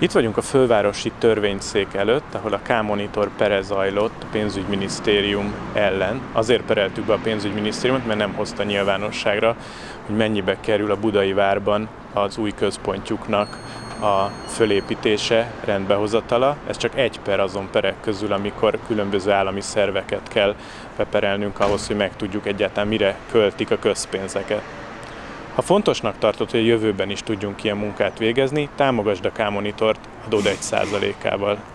Itt vagyunk a fővárosi törvényszék előtt, ahol a K-monitor pere zajlott a pénzügyminisztérium ellen. Azért pereltük be a pénzügyminisztériumot, mert nem hozta nyilvánosságra, hogy mennyibe kerül a budai várban az új központjuknak a fölépítése, rendbehozatala. Ez csak egy per azon perek közül, amikor különböző állami szerveket kell beperelnünk ahhoz, hogy megtudjuk egyáltalán mire költik a közpénzeket. Ha fontosnak tartod, hogy a jövőben is tudjunk ilyen munkát végezni, támogasd a K-monitort adód 1%-ával.